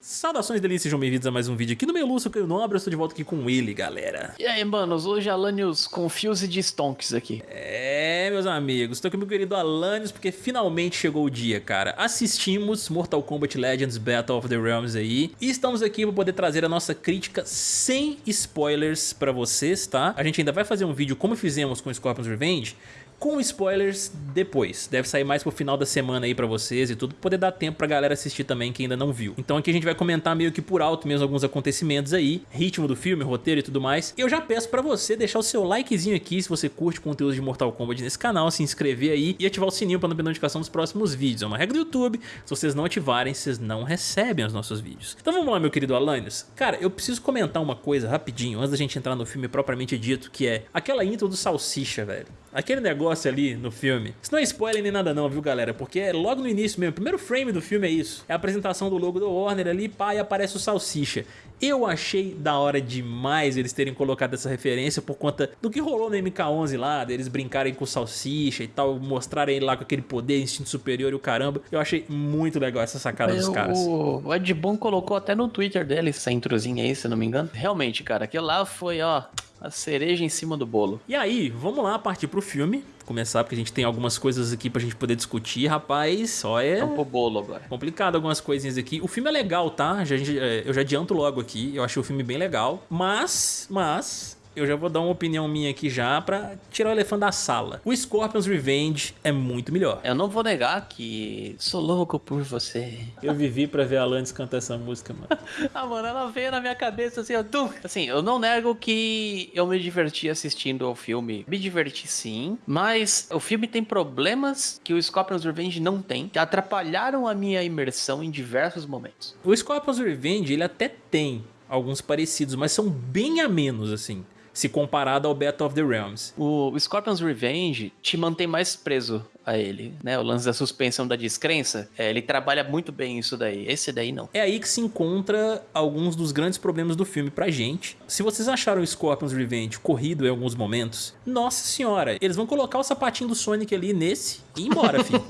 Saudações delícias, sejam bem-vindos a mais um vídeo aqui no Meluço, que eu Nobre, eu estou de volta aqui com ele, galera. E aí, manos, hoje Alanios Confuse de Stonks aqui. É, meus amigos, estou aqui com meu querido Alanios, porque finalmente chegou o dia, cara. Assistimos Mortal Kombat Legends Battle of the Realms aí, e estamos aqui para poder trazer a nossa crítica sem spoilers para vocês, tá? A gente ainda vai fazer um vídeo como fizemos com Scorpion's Revenge, com spoilers depois. Deve sair mais pro final da semana aí pra vocês e tudo, pra poder dar tempo pra galera assistir também que ainda não viu. Então aqui a gente vai comentar meio que por alto mesmo alguns acontecimentos aí, ritmo do filme, roteiro e tudo mais. Eu já peço pra você deixar o seu likezinho aqui se você curte conteúdo de Mortal Kombat nesse canal, se inscrever aí e ativar o sininho pra não perder notificação dos próximos vídeos. É uma regra do YouTube, se vocês não ativarem, vocês não recebem os nossos vídeos. Então vamos lá, meu querido Alanios. Cara, eu preciso comentar uma coisa rapidinho, antes da gente entrar no filme propriamente dito, que é aquela intro do Salsicha, velho. Aquele negócio ali no filme. Isso não é spoiler nem nada não, viu galera? Porque é logo no início mesmo. O primeiro frame do filme é isso. É a apresentação do logo do Warner ali, pá, e aparece o Salsicha. Eu achei da hora demais eles terem colocado essa referência por conta do que rolou no MK11 lá, deles brincarem com o Salsicha e tal, mostrarem ele lá com aquele poder, instinto superior e o caramba. Eu achei muito legal essa sacada dos caras. O Ed Boon colocou até no Twitter dele essa introzinha aí, se não me engano. Realmente, cara, aquilo lá foi, ó, a cereja em cima do bolo. E aí, vamos lá partir pro filme. Começar, porque a gente tem algumas coisas aqui pra gente poder discutir, rapaz. Só é. Vamos pro bolo agora. Complicado algumas coisinhas aqui. O filme é legal, tá? É, eu já adianto logo aqui. Eu achei o filme bem legal. Mas, mas, eu já vou dar uma opinião minha aqui já pra tirar o elefante da sala. O Scorpion's Revenge é muito melhor. Eu não vou negar que sou louco por você. Eu vivi pra ver a Alanis cantar essa música, mano. ah, mano, ela veio na minha cabeça assim, ó. Tum. Assim, eu não nego que eu me diverti assistindo ao filme. Me diverti sim, mas o filme tem problemas que o Scorpion's Revenge não tem, que atrapalharam a minha imersão em diversos momentos. O Scorpion's Revenge, ele até tem alguns parecidos, mas são bem a menos, assim se comparado ao Battle of the Realms. O Scorpion's Revenge te mantém mais preso a ele, né? O lance da suspensão da descrença, é, ele trabalha muito bem isso daí. Esse daí não. É aí que se encontra alguns dos grandes problemas do filme pra gente. Se vocês acharam Scorpion's Revenge corrido em alguns momentos, nossa senhora, eles vão colocar o sapatinho do Sonic ali nesse e ir embora, filho.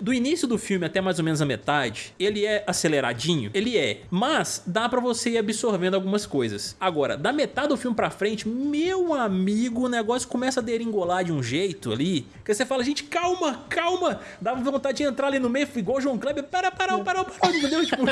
do início do filme até mais ou menos a metade, ele é aceleradinho? Ele é. Mas dá pra você ir absorvendo algumas coisas. Agora, da metade do filme pra frente, meu amigo, o negócio começa a deringolar de um jeito ali, que você fala, gente, calma, calma, calma. Dava vontade de entrar ali no meio, igual o João Kleber. Para, para, para, para, entendeu? Tipo,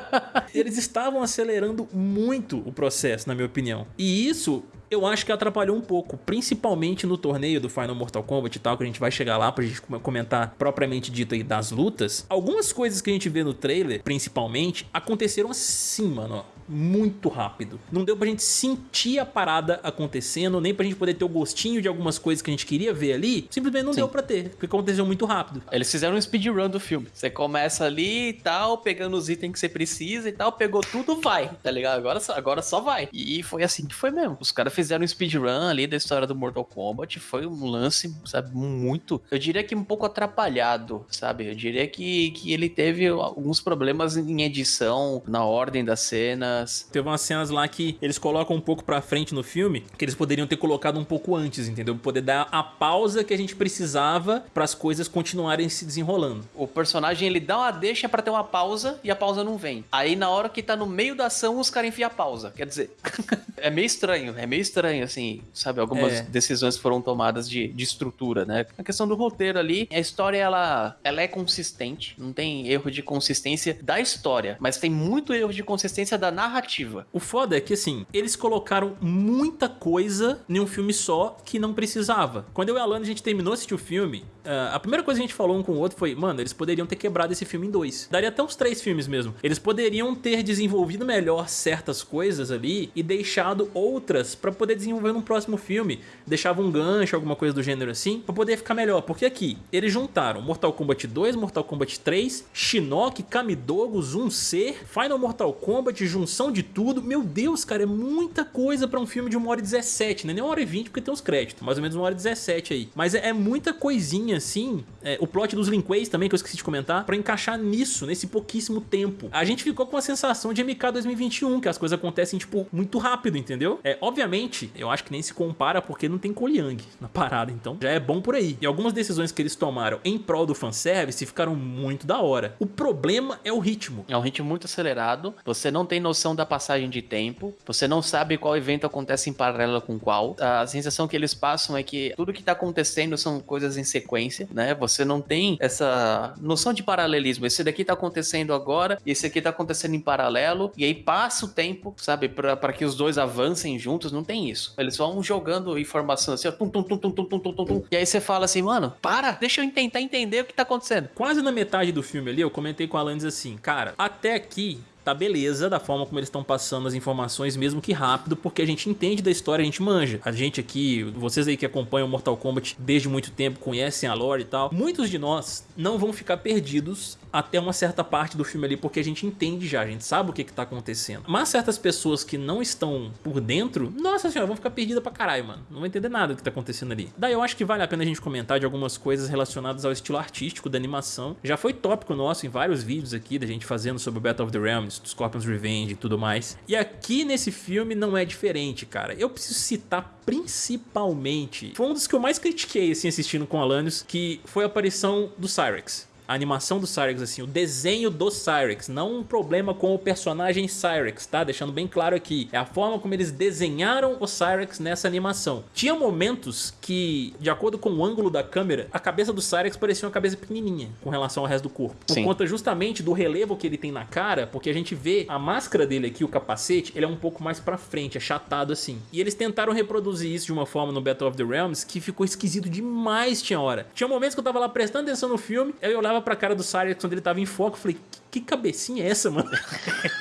eles estavam acelerando muito o processo, na minha opinião. E isso eu acho que atrapalhou um pouco, principalmente no torneio do Final Mortal Kombat e tal, que a gente vai chegar lá pra gente comentar propriamente dito aí das lutas. Algumas coisas que a gente vê no trailer, principalmente, aconteceram assim, mano, muito rápido. Não deu pra gente sentir a parada acontecendo, nem pra gente poder ter o gostinho de algumas coisas que a gente queria ver ali. Simplesmente não Sim. deu pra ter, porque aconteceu muito rápido. Eles fizeram um speedrun do filme. Você começa ali e tal, pegando os itens que você precisa e tal, pegou tudo, vai, tá ligado? Agora, agora só vai. E foi assim que foi mesmo. Os caras fizeram um speedrun ali da história do Mortal Kombat. Foi um lance, sabe, muito. Eu diria que um pouco atrapalhado, sabe? Eu diria que, que ele teve alguns problemas em edição, na ordem da cena cenas. Teve umas cenas lá que eles colocam um pouco pra frente no filme, que eles poderiam ter colocado um pouco antes, entendeu? Poder dar a pausa que a gente precisava para as coisas continuarem se desenrolando. O personagem, ele dá uma deixa para ter uma pausa e a pausa não vem. Aí na hora que tá no meio da ação, os caras enfiam a pausa. Quer dizer, é meio estranho, é meio estranho, assim, sabe? Algumas é. decisões foram tomadas de, de estrutura, né? A questão do roteiro ali, a história, ela, ela é consistente, não tem erro de consistência da história, mas tem muito erro de consistência da narrativa narrativa. O foda é que, assim, eles colocaram muita coisa em um filme só que não precisava. Quando eu e a Alana, a gente terminou de assistir o filme, uh, a primeira coisa que a gente falou um com o outro foi, mano, eles poderiam ter quebrado esse filme em dois. Daria até uns três filmes mesmo. Eles poderiam ter desenvolvido melhor certas coisas ali e deixado outras pra poder desenvolver num próximo filme. Deixava um gancho, alguma coisa do gênero assim, pra poder ficar melhor. Porque aqui, eles juntaram Mortal Kombat 2, Mortal Kombat 3, Shinnok, Kamidogo, Zoom Ser, Final Mortal Kombat, junção de tudo. Meu Deus, cara, é muita coisa pra um filme de 1 hora e 17, né? Nem 1 hora e 20 porque tem os créditos, mais ou menos 1 hora e 17 aí. Mas é, é muita coisinha assim, é, o plot dos Linkways também, que eu esqueci de comentar, pra encaixar nisso, nesse pouquíssimo tempo. A gente ficou com a sensação de MK 2021, que as coisas acontecem, tipo, muito rápido, entendeu? É, obviamente, eu acho que nem se compara porque não tem Koliang na parada, então já é bom por aí. E algumas decisões que eles tomaram em prol do fanservice ficaram muito da hora. O problema é o ritmo. É um ritmo muito acelerado, você não tem noção da passagem de tempo, você não sabe qual evento acontece em paralelo com qual. A sensação que eles passam é que tudo que tá acontecendo são coisas em sequência, né? Você não tem essa noção de paralelismo. Esse daqui tá acontecendo agora, esse aqui tá acontecendo em paralelo, e aí passa o tempo, sabe, para que os dois avancem juntos, não tem isso. Eles vão jogando informação assim, ó, tum, tum, tum, tum, tum, tum, tum, tum, e aí você fala assim, mano, para, deixa eu tentar entender o que tá acontecendo. Quase na metade do filme ali, eu comentei com a Alanis assim, cara, até aqui tá beleza da forma como eles estão passando as informações, mesmo que rápido, porque a gente entende da história, a gente manja. A gente aqui, vocês aí que acompanham Mortal Kombat desde muito tempo, conhecem a lore e tal, muitos de nós não vão ficar perdidos até uma certa parte do filme ali, porque a gente entende já, a gente sabe o que que tá acontecendo. Mas certas pessoas que não estão por dentro, nossa senhora, vão ficar perdidas pra caralho, mano. Não vão entender nada do que tá acontecendo ali. Daí eu acho que vale a pena a gente comentar de algumas coisas relacionadas ao estilo artístico da animação. Já foi tópico nosso em vários vídeos aqui, da gente fazendo sobre o Battle of the Realms, do Scorpion's Revenge e tudo mais. E aqui nesse filme não é diferente, cara. Eu preciso citar principalmente, foi um dos que eu mais critiquei, assim, assistindo com Alanios, que foi a aparição do Cyrex a animação do Cyrex, assim, o desenho do Cyrex, não um problema com o personagem Cyrex, tá? Deixando bem claro aqui, é a forma como eles desenharam o Cyrex nessa animação. Tinha momentos que, de acordo com o ângulo da câmera, a cabeça do Cyrex parecia uma cabeça pequenininha com relação ao resto do corpo. Por Sim. conta justamente do relevo que ele tem na cara, porque a gente vê a máscara dele aqui, o capacete, ele é um pouco mais pra frente, achatado assim. E eles tentaram reproduzir isso de uma forma no Battle of the Realms que ficou esquisito demais tinha hora. Tinha momentos que eu tava lá prestando atenção no filme, eu olhava olhava pra cara do Cyrus quando ele tava em foco e falei, que cabecinha é essa, mano?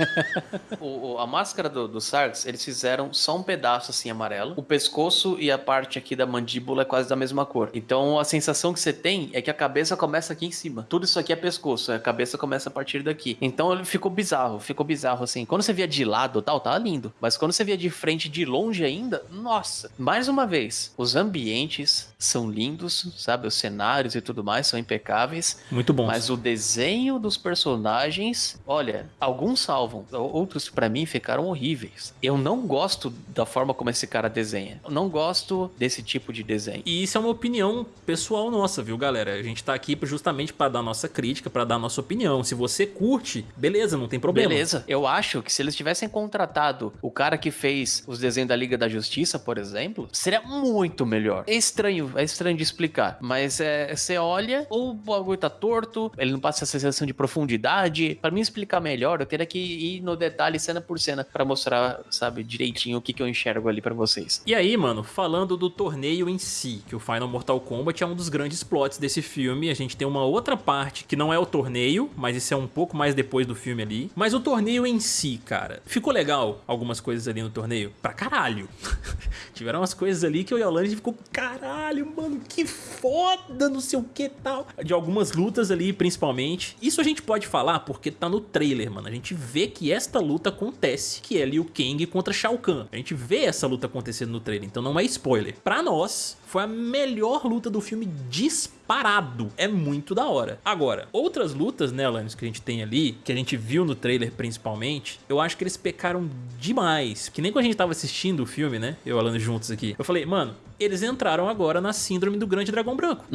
o, o, a máscara do, do eles fizeram só um pedaço assim amarelo. O pescoço e a parte aqui da mandíbula é quase da mesma cor. Então a sensação que você tem é que a cabeça começa aqui em cima. Tudo isso aqui é pescoço, a cabeça começa a partir daqui. Então ele ficou bizarro, ficou bizarro assim. Quando você via de lado tal, tava lindo. Mas quando você via de frente, de longe ainda, nossa. Mais uma vez, os ambientes são lindos, sabe? Os cenários e tudo mais são impecáveis. Muito bom. Mas o desenho dos personagens olha, alguns salvam, outros para mim ficaram horríveis. Eu não gosto da forma como esse cara desenha. Eu não gosto desse tipo de desenho. E isso é uma opinião pessoal nossa, viu, galera? A gente tá aqui justamente para dar nossa crítica, para dar nossa opinião. Se você curte, beleza, não tem problema. Beleza. Eu acho que se eles tivessem contratado o cara que fez os desenhos da Liga da Justiça, por exemplo, seria muito melhor. É estranho, é estranho de explicar, mas é, você olha, o bagulho tá torto, ele não passa essa sensação de profundidade para mim explicar melhor, eu teria que ir no detalhe cena por cena para mostrar, sabe, direitinho o que, que eu enxergo ali para vocês. E aí, mano, falando do torneio em si, que o Final Mortal Kombat é um dos grandes plots desse filme, a gente tem uma outra parte que não é o torneio, mas isso é um pouco mais depois do filme ali. Mas o torneio em si, cara, ficou legal algumas coisas ali no torneio? Pra caralho. Tiveram umas coisas ali que o Yolanda ficou, caralho, mano, que foda, não sei o que tal. De algumas lutas ali, principalmente. Isso a gente pode falar porque tá no trailer, mano. A gente vê que esta luta acontece, que é Liu Kang contra Shao Kahn. A gente vê essa luta acontecendo no trailer, então não é spoiler. Pra nós, foi a melhor luta do filme disparado. É muito da hora. Agora, outras lutas, né, Alanis, que a gente tem ali, que a gente viu no trailer principalmente, eu acho que eles pecaram demais. Que nem quando a gente tava assistindo o filme, né, eu e Alanis juntos aqui, eu falei, mano, eles entraram agora na síndrome do grande dragão branco.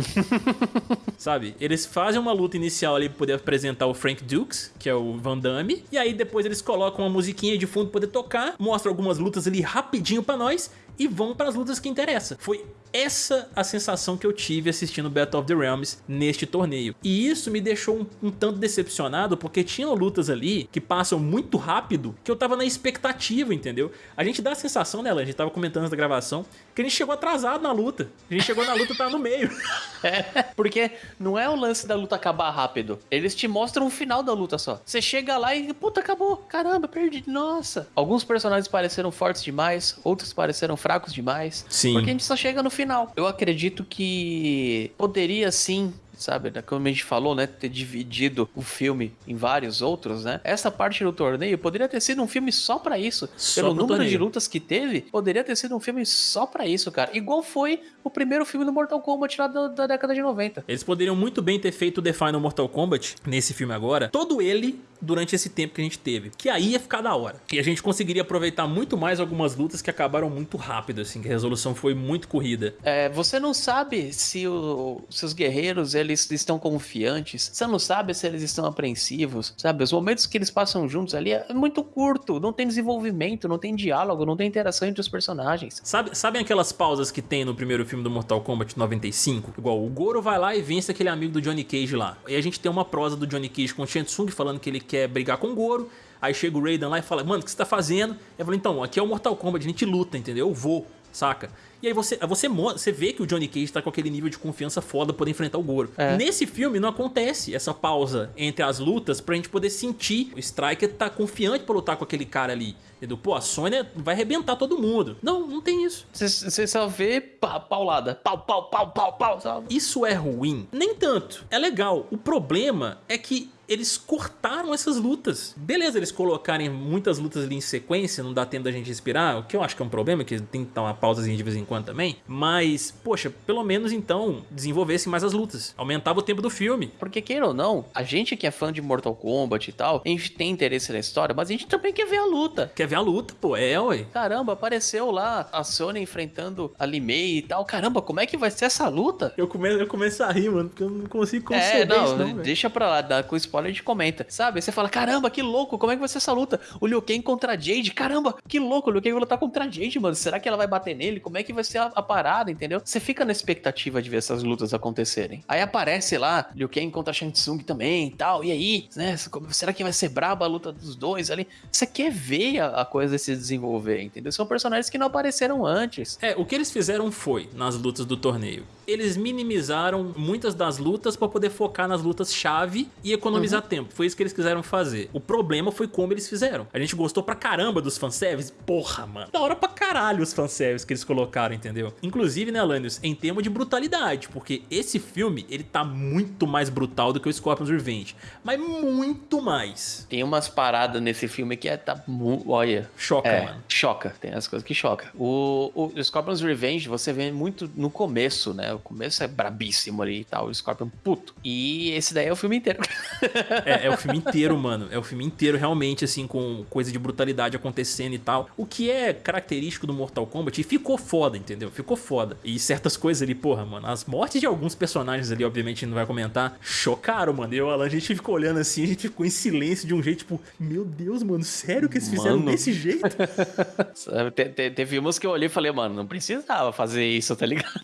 Sabe? Eles fazem uma luta inicial ali pra poder apresentar o Frank Dukes, que é o Van Damme, e aí depois eles colocam uma musiquinha de fundo pra poder tocar, mostram algumas lutas ali rapidinho pra nós, e vão para as lutas que interessam. Foi essa a sensação que eu tive assistindo Battle of the Realms neste torneio. E isso me deixou um, um, tanto decepcionado, porque tinham lutas ali que passam muito rápido, que eu tava na expectativa, entendeu? A gente dá a sensação, né, a gente tava comentando na gravação, que a gente chegou atrasado na luta. A gente chegou na luta e tava no meio. É, porque não é o lance da luta acabar rápido. Eles te mostram o final da luta só. Você chega lá e, puta, acabou. Caramba, perdi. Nossa. Alguns personagens pareceram fortes demais, outros pareceram fracos demais. Sim. Porque a gente só chega no final. Eu acredito que poderia sim sabe? Como a gente falou, né? Ter dividido o filme em vários outros, né? Essa parte do torneio poderia ter sido um filme só para isso. Só Pelo número torneio. de lutas que teve, poderia ter sido um filme só para isso, cara. Igual foi o primeiro filme do Mortal Kombat lá da, da década de 90. Eles poderiam muito bem ter feito o The Final Mortal Kombat nesse filme agora, todo ele durante esse tempo que a gente teve. Que aí ia ficar da hora. E a gente conseguiria aproveitar muito mais algumas lutas que acabaram muito rápido, assim, que a resolução foi muito corrida. É, você não sabe se, o, se os guerreiros eles estão confiantes, você não sabe se eles estão apreensivos, sabe? Os momentos que eles passam juntos ali é muito curto, não tem desenvolvimento, não tem diálogo, não tem interação entre os personagens. Sabe, sabem aquelas pausas que tem no primeiro filme do Mortal Kombat 95? Igual, o Goro vai lá e vence aquele amigo do Johnny Cage lá. E a gente tem uma prosa do Johnny Cage com o Shang falando que ele quer brigar com o Goro. Aí chega o Raiden lá e fala, mano, o que você tá fazendo? Eu falei, então, aqui é o Mortal Kombat, a gente luta, entendeu? Eu vou, saca? E aí você, você, você vê que o Johnny Cage tá com aquele nível de confiança foda poder enfrentar o Goro. É. Nesse filme não acontece essa pausa entre as lutas pra gente poder sentir o Striker tá confiante pra lutar com aquele cara ali. Entendeu? Pô, a Sônia vai arrebentar todo mundo. Não, não tem isso. Você só vê pa, paulada. Pau, pau, pau, pau, pau. Sabe? Isso é ruim? Nem tanto. É legal. O problema é que eles cortaram essas lutas. Beleza, eles colocarem muitas lutas ali em sequência, não dá tempo da gente respirar, o que eu acho que é um problema, que tem que dar uma pausazinha de vez em quando também. Mas, poxa, pelo menos então desenvolvessem mais as lutas. Aumentava o tempo do filme. Porque, queira ou não, a gente que é fã de Mortal Kombat e tal, a gente tem interesse na história, mas a gente também quer ver a luta. Quer ver a luta, pô, é, ué. Caramba, apareceu lá a Sony enfrentando a Limei e tal. Caramba, como é que vai ser essa luta? Eu começo, eu começo a rir, mano, porque eu não consigo conceber é, não, isso, não deixa pra lá, dá com spoiler a gente comenta. Sabe? Você fala, caramba, que louco, como é que vai ser essa luta? O Liu Kang contra a Jade, caramba, que louco, o Liu Kang vai lutar contra a Jade, mano. Será que ela vai bater nele? Como é que vai ser a, a parada, entendeu? Você fica na expectativa de ver essas lutas acontecerem. Aí aparece lá, Liu Kang contra Shang Tsung também e tal. E aí, né? Será que vai ser braba a luta dos dois ali? Você quer ver a, a coisa se desenvolver, entendeu? São personagens que não apareceram antes. É, o que eles fizeram foi, nas lutas do torneio, eles minimizaram muitas das lutas para poder focar nas lutas chave e economizar uhum. tempo. Foi isso que eles quiseram fazer. O problema foi como eles fizeram. A gente gostou pra caramba dos fanservice. Porra, mano. Da hora pra caralho os fanservice que eles colocaram, entendeu? Inclusive, né, Alanios, em termos de brutalidade, porque esse filme, ele tá muito mais brutal do que o Scorpion's Revenge. Mas muito mais. Tem umas paradas nesse filme que é, tá... Olha... Choca, é, mano. Choca. Tem as coisas que choca. O, o Scorpion's Revenge, você vê muito no começo, né? O começo é brabíssimo ali e tal, o Scorpion puto. E esse daí é o filme inteiro. é, é o filme inteiro, mano. É o filme inteiro realmente, assim, com coisa de brutalidade acontecendo e tal. O que é característico do Mortal Kombat e ficou foda, entendeu? Ficou foda. E certas coisas ali, porra, mano, as mortes de alguns personagens ali, obviamente, a gente não vai comentar, chocaram, mano. Eu, Alan, a gente ficou olhando assim, a gente ficou em silêncio de um jeito, tipo, meu Deus, mano, sério que eles fizeram mano. desse jeito? te, te, teve umas que eu olhei e falei, mano, não precisava fazer isso, tá ligado?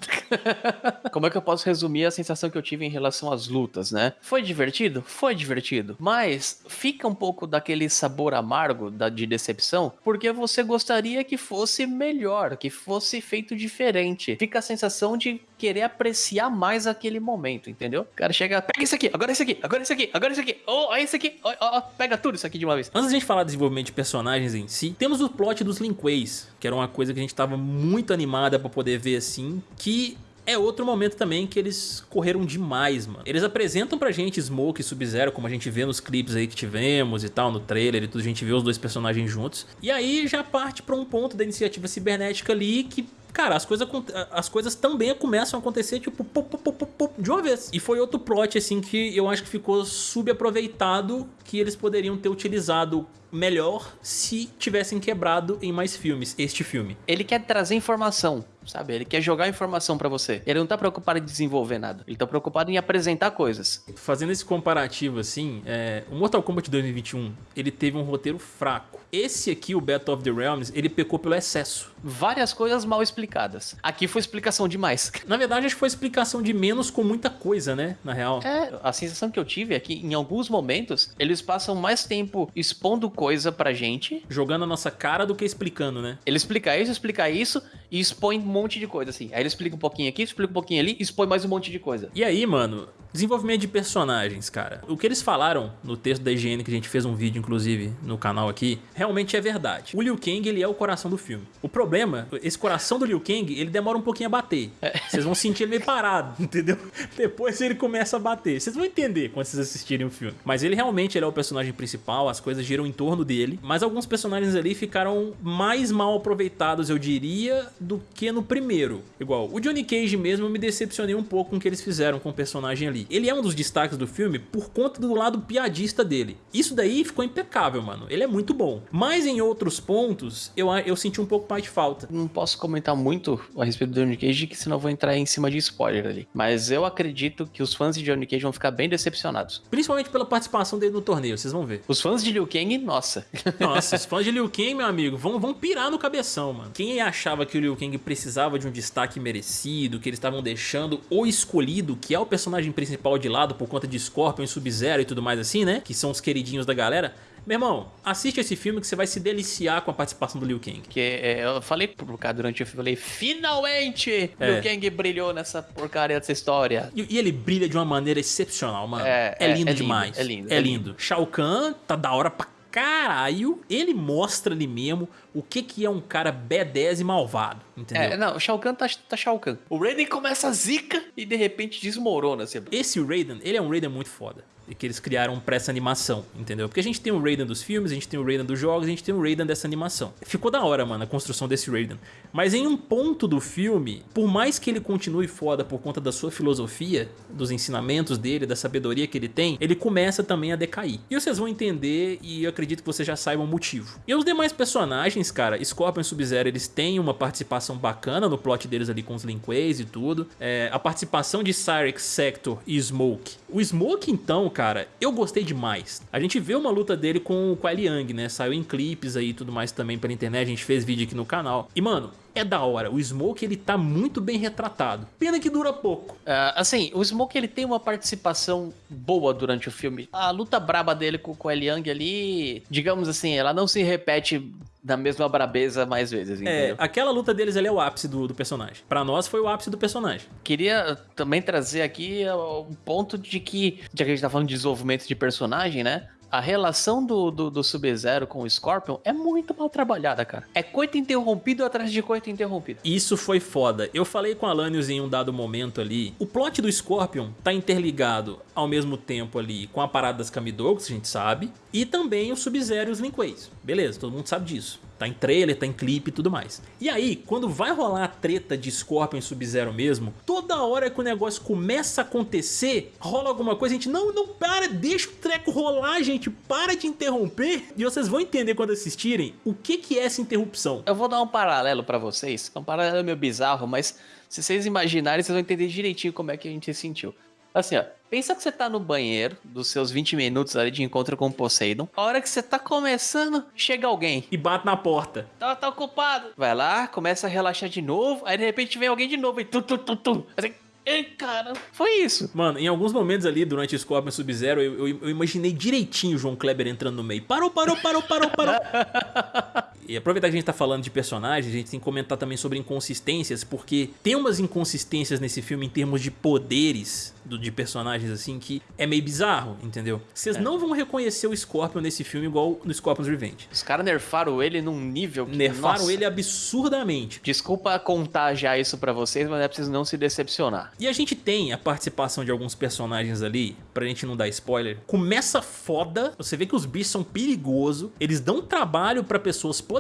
Como é que eu posso resumir a sensação que eu tive em relação às lutas, né? Foi divertido? Foi divertido. Mas fica um pouco daquele sabor amargo da, de decepção, porque você gostaria que fosse melhor, que fosse feito diferente. Fica a sensação de querer apreciar mais aquele momento, entendeu? O cara chega, pega isso aqui, agora isso aqui, agora isso aqui, agora isso aqui, oh, olha isso aqui, oh, oh, pega tudo isso aqui de uma vez. Antes de a gente falar do desenvolvimento de personagens em si, temos o plot dos Linkways, que era uma coisa que a gente tava muito animada pra poder ver assim, que é outro momento também que eles correram demais, mano. Eles apresentam pra gente Smoke e Sub-Zero, como a gente vê nos clipes aí que tivemos e tal, no trailer e tudo, a gente vê os dois personagens juntos. E aí já parte pra um ponto da iniciativa cibernética ali que cara, as coisas, as coisas também começam a acontecer, tipo, pop, pop, pop, de uma vez. E foi outro plot, assim, que eu acho que ficou subaproveitado, que eles poderiam ter utilizado melhor se tivessem quebrado em mais filmes, este filme. Ele quer trazer informação, sabe? Ele quer jogar informação para você. Ele não tá preocupado em desenvolver nada. Ele tá preocupado em apresentar coisas. Fazendo esse comparativo assim, é... o Mortal Kombat 2021, ele teve um roteiro fraco. Esse aqui, o Battle of the Realms, ele pecou pelo excesso. Várias coisas mal explicadas. Aqui foi explicação demais. Na verdade, acho que foi explicação de menos com muita coisa, né? Na real. É, a sensação que eu tive é que em alguns momentos eles passam mais tempo expondo coisa pra gente. Jogando a nossa cara do que explicando, né? Ele explica isso, explica isso, e expõe um monte de coisa, assim. Aí ele explica um pouquinho aqui, explica um pouquinho ali, expõe mais um monte de coisa. E aí, mano, desenvolvimento de personagens, cara. O que eles falaram no texto da IGN, que a gente fez um vídeo, inclusive, no canal aqui, realmente é verdade. O Liu Kang, ele é o coração do filme. O problema, esse coração do Liu Kang, ele demora um pouquinho a bater. É. Vocês vão sentir ele meio parado, entendeu? Depois ele começa a bater. Vocês vão entender quando vocês assistirem o filme. Mas ele realmente ele é o personagem principal, as coisas giram em torno dele. Mas alguns personagens ali ficaram mais mal aproveitados, eu diria, do que no primeiro. Igual, o Johnny Cage mesmo, eu me decepcionei um pouco com o que eles fizeram com o personagem ali. Ele é um dos destaques do filme por conta do lado piadista dele. Isso daí ficou impecável, mano. Ele é muito bom. Mas em outros pontos, eu, eu senti um pouco mais de falta. Não posso comentar muito a respeito do Johnny Cage, que senão eu vou entrar em cima de spoiler ali. Mas eu acredito que os fãs de Johnny Cage vão ficar bem decepcionados. Principalmente pela participação dele no torneio, vocês vão ver. Os fãs de Liu Kang, nossa. Nossa, os fãs de Liu Kang, meu amigo, vão, vão pirar no cabeção, mano. Quem achava que o Liu Kang precisava de um destaque merecido, que eles estavam deixando o escolhido, que é o personagem principal de lado por conta de Scorpion e Sub-Zero e tudo mais assim, né? Que são os queridinhos da galera. Meu irmão, assiste esse filme que você vai se deliciar com a participação do Liu Kang. Que é, eu falei pro cara durante o filme, falei, finalmente é. Liu Kang brilhou nessa porcaria dessa história. E, e, ele brilha de uma maneira excepcional, mano. É, é, é lindo é demais. Lindo, é lindo. É lindo. Shao Kahn tá da hora pra caralho, ele mostra ali mesmo o que que é um cara B10 e malvado, entendeu? É, não, o Shao Kahn tá, tá Shao Kahn. O Raiden começa a zica e de repente desmorona. Assim. Esse Raiden, ele é um Raiden muito foda que eles criaram pra essa animação, entendeu? Porque a gente tem o Raiden dos filmes, a gente tem o Raiden dos jogos, a gente tem o Raiden dessa animação. Ficou da hora, mano, a construção desse Raiden. Mas em um ponto do filme, por mais que ele continue foda por conta da sua filosofia, dos ensinamentos dele, da sabedoria que ele tem, ele começa também a decair. E vocês vão entender e eu acredito que vocês já saibam o motivo. E os demais personagens, cara, Scorpion e Sub-Zero, eles têm uma participação bacana no plot deles ali com os Linkways e tudo. É, a participação de Cyrex, Sector e Smoke. O Smoke, então, cara, eu gostei demais. A gente vê uma luta dele com, com a Liang, né? Saiu em clipes aí e tudo mais também pela internet, a gente fez vídeo aqui no canal. E, mano, é da hora. O Smoke, ele tá muito bem retratado. Pena que dura pouco. Uh, assim, o Smoke, ele tem uma participação boa durante o filme. A luta braba dele com, o Liang ali, digamos assim, ela não se repete da mesma brabeza mais vezes, é, entendeu? É, aquela luta deles ali é o ápice do, do personagem. Para nós foi o ápice do personagem. Queria também trazer aqui o ponto de que, já que a gente tá falando de desenvolvimento de personagem, né? A relação do, do, do Sub-Zero com o Scorpion é muito mal trabalhada, cara. É coito interrompido atrás de coito interrompido. Isso foi foda. Eu falei com a Lanius em um dado momento ali. O plot do Scorpion tá interligado ao mesmo tempo ali com a parada das Kamidogs, a gente sabe, e também o Sub-Zero e os Linkways. Beleza, todo mundo sabe disso. Tá em trailer, tá em clipe e tudo mais. E aí, quando vai rolar a treta de Scorpion e Sub-Zero mesmo, toda hora que o negócio começa a acontecer, rola alguma coisa, a gente, não, não, para, deixa o treco rolar, gente, para de interromper. E vocês vão entender quando assistirem o que que é essa interrupção. Eu vou dar um paralelo pra vocês, é um paralelo meio bizarro, mas se vocês imaginarem, vocês vão entender direitinho como é que a gente se sentiu. Assim, ó. Pensa que você tá no banheiro, dos seus 20 minutos ali de encontro com o Poseidon. A hora que você tá começando, chega alguém. E bate na porta. Tá, tá ocupado. Vai lá, começa a relaxar de novo. Aí de repente vem alguém de novo e tu, tu, tu, tu. Assim, Ei, cara, foi isso. Mano, em alguns momentos ali, durante o Scorpion Sub-Zero, eu, eu, eu, imaginei direitinho o João Kleber entrando no meio. Parou, parou, parou, parou, parou. e aproveitar que a gente tá falando de personagens, a gente tem que comentar também sobre inconsistências, porque tem umas inconsistências nesse filme em termos de poderes do, de personagens assim que é meio bizarro, entendeu? Vocês é. não vão reconhecer o Scorpion nesse filme igual no Scorpion's Revenge. Os caras nerfaram ele num nível que, Nerfaram nossa. ele absurdamente. Desculpa contar já isso para vocês, mas é preciso não se decepcionar. E a gente tem a participação de alguns personagens ali, pra gente não dar spoiler. Começa foda, você vê que os bichos são perigosos, eles dão trabalho para pessoas poderosas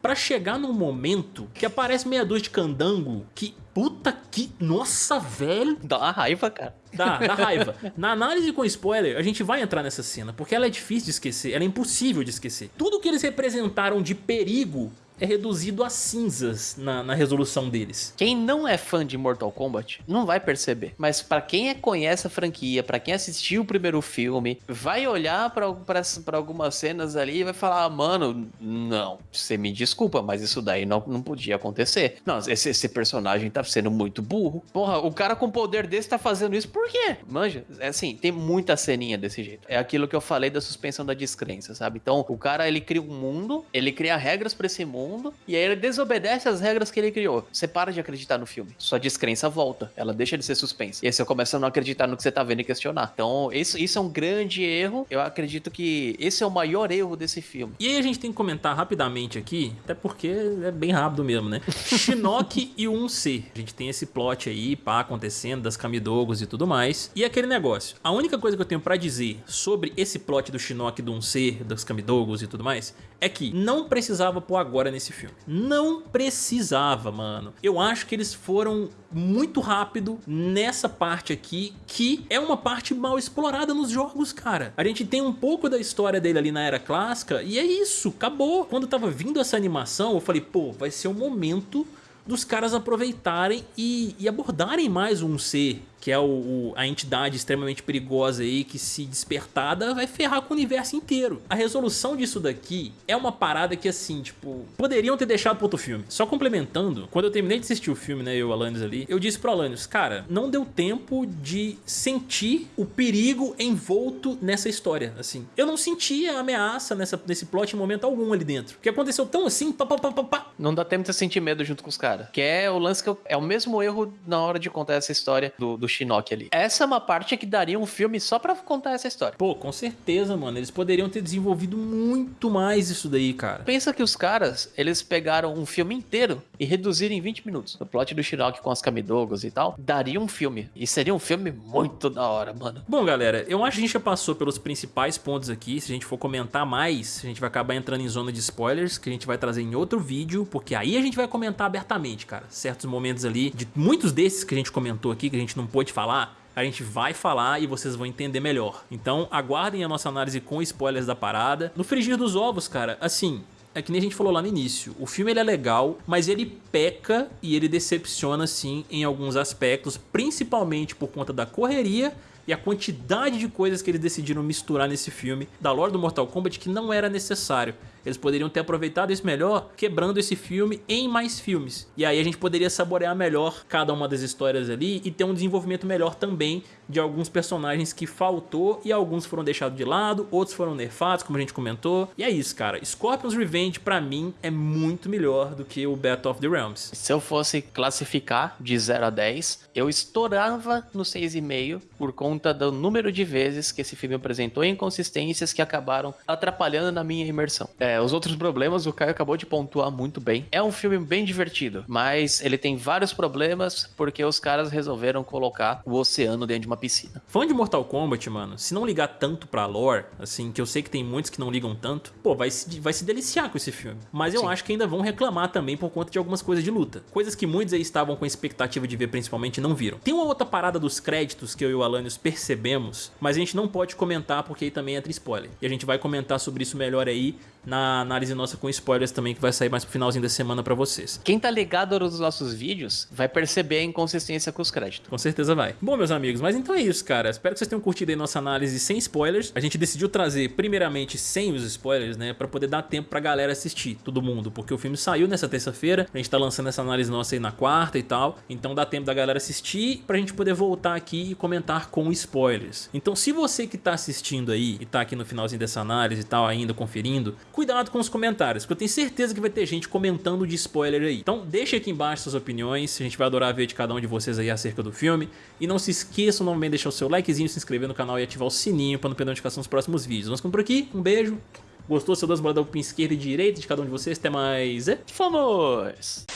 para chegar num momento que aparece meia dúzia de candango que Puta que... Nossa, velho. Dá uma raiva, cara. Dá, dá raiva. Na análise com spoiler, a gente vai entrar nessa cena, porque ela é difícil de esquecer, ela é impossível de esquecer. Tudo que eles representaram de perigo é reduzido a cinzas na, na, resolução deles. Quem não é fã de Mortal Kombat não vai perceber. Mas para quem é, conhece a franquia, para quem assistiu o primeiro filme, vai olhar para algumas cenas ali e vai falar: ah, mano, não, você me desculpa, mas isso daí não, não podia acontecer. Não, esse, esse personagem tá sendo muito burro. Porra, o cara com poder desse tá fazendo isso por quê? Manja, é assim, tem muita ceninha desse jeito. É aquilo que eu falei da suspensão da descrença, sabe? Então, o cara ele cria um mundo, ele cria regras para esse mundo mundo, e aí ele desobedece as regras que ele criou. Você para de acreditar no filme. Sua descrença volta. Ela deixa de ser suspensa. E aí você começa a não acreditar no que você tá vendo e questionar. Então, isso, isso é um grande erro. Eu acredito que esse é o maior erro desse filme. E aí a gente tem que comentar rapidamente aqui, até porque é bem rápido mesmo, né? Shinnok e o 1C. A gente tem esse plot aí, pá, acontecendo, das Kamidogos e tudo mais. E aquele negócio. A única coisa que eu tenho pra dizer sobre esse plot do Shinnok do 1C, das Kamidogos e tudo mais, é que não precisava pôr agora nesse filme. Não precisava, mano. Eu acho que eles foram muito rápido nessa parte aqui, que é uma parte mal explorada nos jogos, cara. A gente tem um pouco da história dele ali na era clássica e é isso, acabou. Quando tava vindo essa animação, eu falei, pô, vai ser o momento dos caras aproveitarem e, e abordarem mais um ser que é o, o, a entidade extremamente perigosa aí que se despertada vai ferrar com o universo inteiro. A resolução disso daqui é uma parada que assim, tipo, poderiam ter deixado para outro filme. Só complementando, quando eu terminei de assistir o filme, né, eu e o Alanis ali, eu disse pro Alanis, cara, não deu tempo de sentir o perigo envolto nessa história, assim. Eu não senti a ameaça nessa, nesse plot em momento algum ali dentro. Porque aconteceu tão assim, pá, pá, pá, pá, pá. Não dá tempo de sentir medo junto com os caras. Que é o lance que eu, é o mesmo erro na hora de contar essa história do, do Shinnok ali. Essa é uma parte que daria um filme só pra contar essa história. Pô, com certeza, mano. Eles poderiam ter desenvolvido muito mais isso daí, cara. Pensa que os caras, eles pegaram um filme inteiro e reduziram em 20 minutos. O plot do Shinnok com as Kamidogos e tal, daria um filme. E seria um filme muito da hora, mano. Bom, galera, eu acho que a gente já passou pelos principais pontos aqui. Se a gente for comentar mais, a gente vai acabar entrando em zona de spoilers, que a gente vai trazer em outro vídeo, porque aí a gente vai comentar abertamente, cara. Certos momentos ali, de muitos desses que a gente comentou aqui, que a gente não pôde falar, a gente vai falar e vocês vão entender melhor. Então aguardem a nossa análise com spoilers da parada. No frigir dos ovos, cara, assim, é que nem a gente falou lá no início, o filme ele é legal, mas ele peca e ele decepciona sim em alguns aspectos, principalmente por conta da correria e a quantidade de coisas que eles decidiram misturar nesse filme da lore do Mortal Kombat que não era necessário. Eles poderiam ter aproveitado isso melhor quebrando esse filme em mais filmes. E aí a gente poderia saborear melhor cada uma das histórias ali e ter um desenvolvimento melhor também de alguns personagens que faltou e alguns foram deixados de lado, outros foram nerfados, como a gente comentou. E é isso, cara. Scorpion's Revenge, pra mim, é muito melhor do que o Battle of the Realms. Se eu fosse classificar de 0 a 10, eu estourava no 6,5 por conta do número de vezes que esse filme apresentou inconsistências que acabaram atrapalhando na minha imersão. É, os outros problemas o Caio acabou de pontuar muito bem. É um filme bem divertido, mas ele tem vários problemas porque os caras resolveram colocar o oceano dentro de uma piscina. Fã de Mortal Kombat, mano, se não ligar tanto pra lore, assim, que eu sei que tem muitos que não ligam tanto, pô, vai se, vai se deliciar com esse filme. Mas eu Sim. acho que ainda vão reclamar também por conta de algumas coisas de luta. Coisas que muitos aí estavam com expectativa de ver principalmente não viram. Tem uma outra parada dos créditos que eu e o Alanios percebemos, mas a gente não pode comentar porque aí também entra spoiler. E a gente vai comentar sobre isso melhor aí na análise nossa com spoilers também, que vai sair mais pro finalzinho da semana pra vocês. Quem tá ligado nos nossos vídeos vai perceber a inconsistência com os créditos. Com certeza vai. Bom, meus amigos, mas então é isso, cara. Espero que vocês tenham curtido aí nossa análise sem spoilers. A gente decidiu trazer, primeiramente, sem os spoilers, né? Pra poder dar tempo pra galera assistir, todo mundo. Porque o filme saiu nessa terça-feira, a gente tá lançando essa análise nossa aí na quarta e tal. Então dá tempo da galera assistir pra gente poder voltar aqui e comentar com spoilers. Então se você que tá assistindo aí e tá aqui no finalzinho dessa análise e tal ainda conferindo, cuidado com os comentários, porque eu tenho certeza que vai ter gente comentando de spoiler aí. Então deixa aqui embaixo suas opiniões, a gente vai adorar ver de cada um de vocês aí acerca do filme. E não se esqueçam novamente de deixar o seu likezinho, se inscrever no canal e ativar o sininho para não perder a notificação dos próximos vídeos. Nós ficamos por aqui, um beijo. Gostou? Seu dois boladão para esquerda e direita de cada um de vocês. Até mais. E... Fomos!